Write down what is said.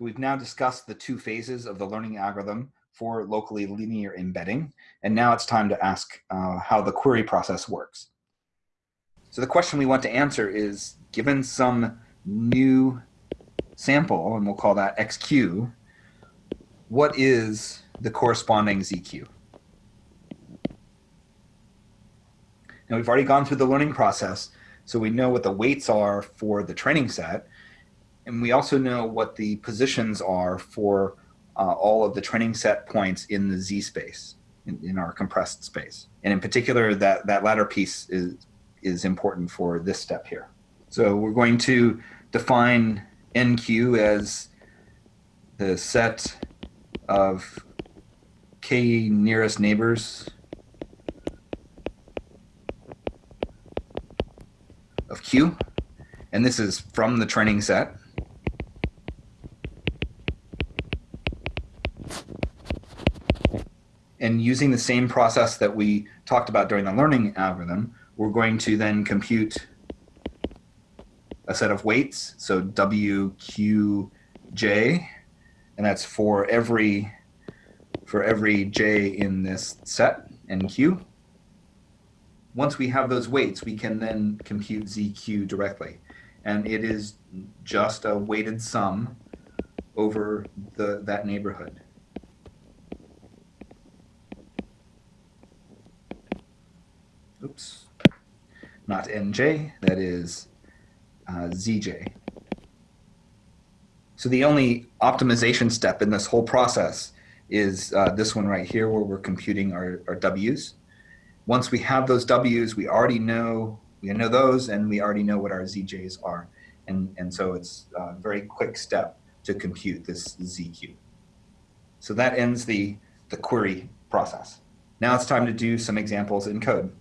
So we've now discussed the two phases of the learning algorithm for locally linear embedding. And now it's time to ask uh, how the query process works. So the question we want to answer is, given some new sample, and we'll call that XQ, what is the corresponding ZQ? Now we've already gone through the learning process, so we know what the weights are for the training set, and we also know what the positions are for uh, all of the training set points in the Z space, in, in our compressed space. And in particular, that, that latter piece is, is important for this step here. So we're going to define NQ as the set of k nearest neighbors of Q. And this is from the training set. And using the same process that we talked about during the learning algorithm, we're going to then compute a set of weights, so W, Q, J, and that's for every for every J in this set, NQ. Once we have those weights, we can then compute ZQ directly. And it is just a weighted sum over the, that neighborhood. Oops, not NJ, that is uh, ZJ. So the only optimization step in this whole process is uh, this one right here where we're computing our, our W's. Once we have those W's, we already know we know those and we already know what our ZJs are. And, and so it's a very quick step to compute this ZQ. So that ends the, the query process. Now it's time to do some examples in code.